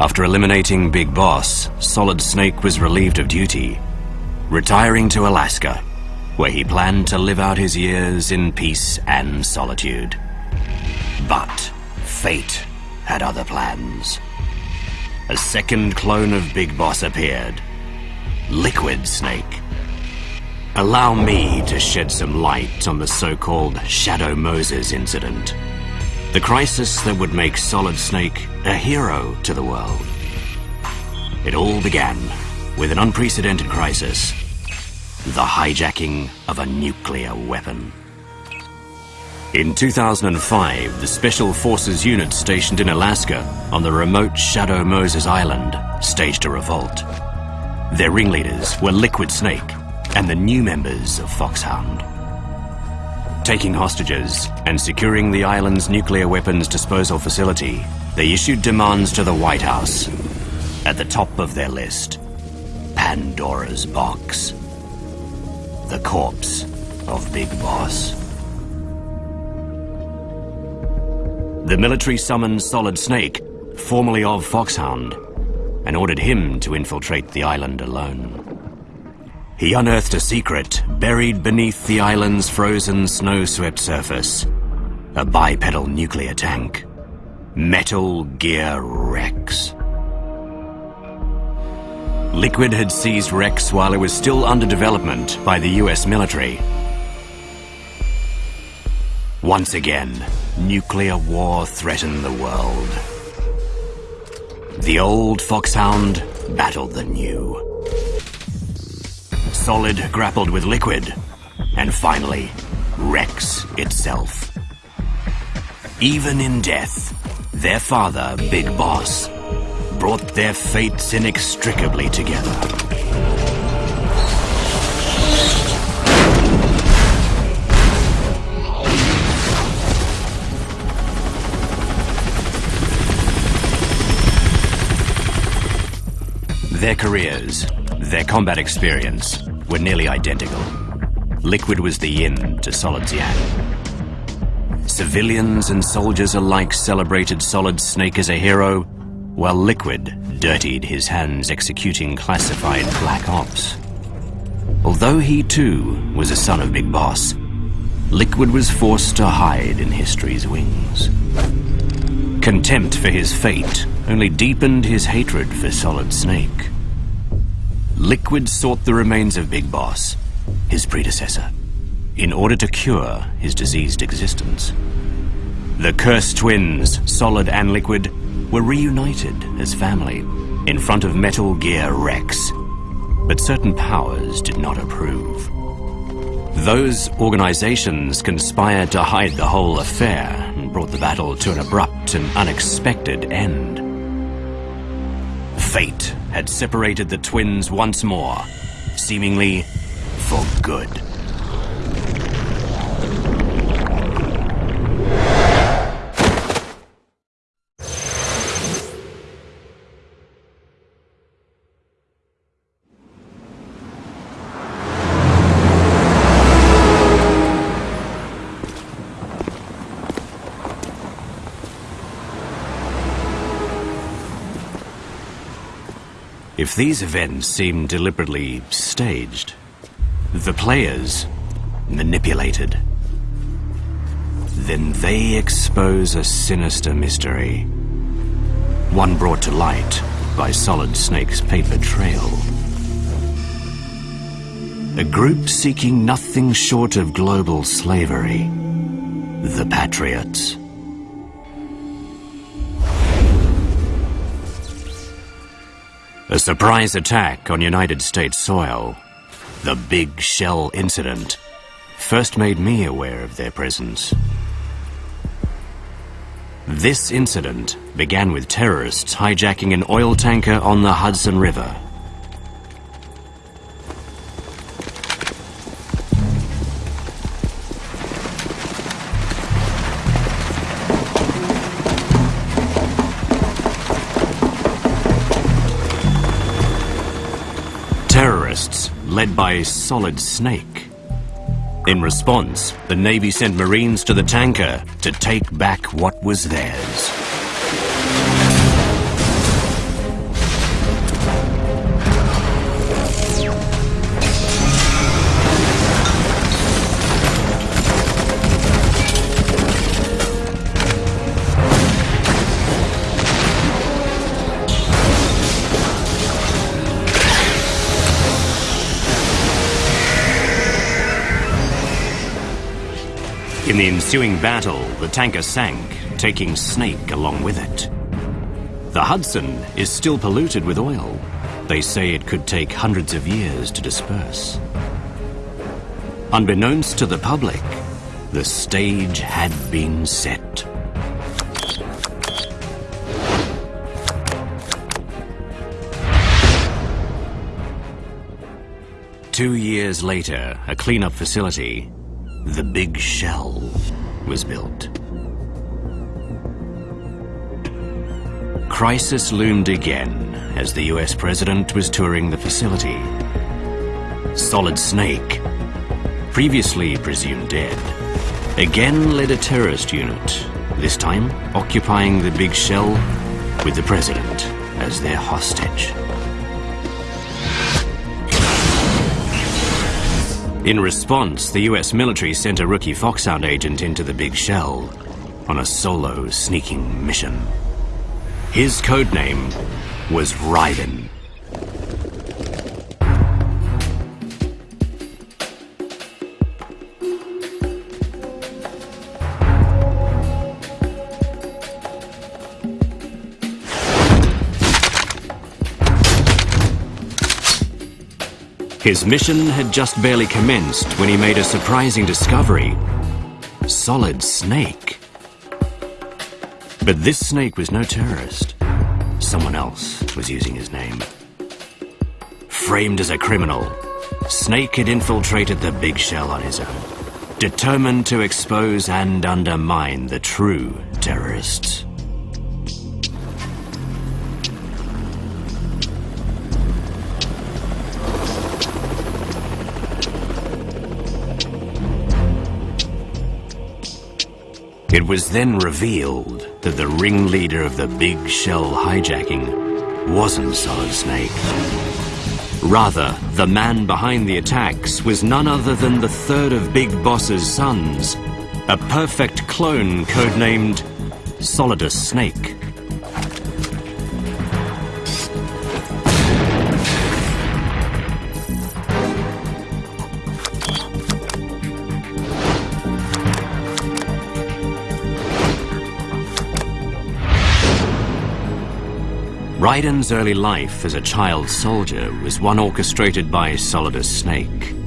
After eliminating Big Boss, Solid Snake was relieved of duty, retiring to Alaska, where he planned to live out his years in peace and solitude. But fate had other plans. A second clone of Big Boss appeared, Liquid Snake. Allow me to shed some light on the so-called Shadow Moses incident. The crisis that would make Solid Snake a hero to the world. It all began with an unprecedented crisis. The hijacking of a nuclear weapon. In 2005, the Special Forces unit stationed in Alaska on the remote Shadow Moses Island staged a revolt. Their ringleaders were Liquid Snake and the new members of Foxhound taking hostages and securing the island's nuclear weapons disposal facility, they issued demands to the White House. At the top of their list, Pandora's box. The corpse of Big Boss. The military summoned Solid Snake, formerly of Foxhound, and ordered him to infiltrate the island alone. He unearthed a secret buried beneath the island's frozen snow-swept surface. A bipedal nuclear tank. Metal Gear Rex. Liquid had seized Rex while it was still under development by the US military. Once again, nuclear war threatened the world. The old Foxhound battled the new. Solid grappled with Liquid, and finally, Rex itself. Even in death, their father, Big Boss, brought their fates inextricably together. Their careers, their combat experience, were nearly identical. Liquid was the yin to Solid's yang. Civilians and soldiers alike celebrated Solid Snake as a hero, while Liquid dirtied his hands executing classified black ops. Although he too was a son of Big Boss, Liquid was forced to hide in history's wings. Contempt for his fate only deepened his hatred for Solid Snake. Liquid sought the remains of Big Boss, his predecessor, in order to cure his diseased existence. The cursed twins, Solid and Liquid, were reunited as family in front of Metal Gear Rex. But certain powers did not approve. Those organizations conspired to hide the whole affair and brought the battle to an abrupt and unexpected end. Fate had separated the twins once more, seemingly for good. If these events seem deliberately staged, the players manipulated, then they expose a sinister mystery. One brought to light by Solid Snake's paper trail. A group seeking nothing short of global slavery. The Patriots. A surprise attack on United States soil, the Big Shell incident, first made me aware of their presence. This incident began with terrorists hijacking an oil tanker on the Hudson River led by Solid Snake. In response, the Navy sent Marines to the tanker to take back what was theirs. In the ensuing battle, the tanker sank, taking Snake along with it. The Hudson is still polluted with oil. They say it could take hundreds of years to disperse. Unbeknownst to the public, the stage had been set. Two years later, a cleanup facility, the Big Shell, was built. Crisis loomed again as the US president was touring the facility. Solid Snake, previously presumed dead, again led a terrorist unit, this time occupying the Big Shell with the president as their hostage. In response, the US military sent a rookie Foxhound agent into the Big Shell on a solo sneaking mission. His codename was Raiden. His mission had just barely commenced when he made a surprising discovery. Solid Snake. But this snake was no terrorist. Someone else was using his name. Framed as a criminal, Snake had infiltrated the Big Shell on his own, determined to expose and undermine the true terrorists. It was then revealed that the ringleader of the Big Shell hijacking wasn't Solid Snake. Rather, the man behind the attacks was none other than the third of Big Boss's sons, a perfect clone codenamed Solidus Snake. Raiden's early life as a child soldier was one orchestrated by Solidus Snake.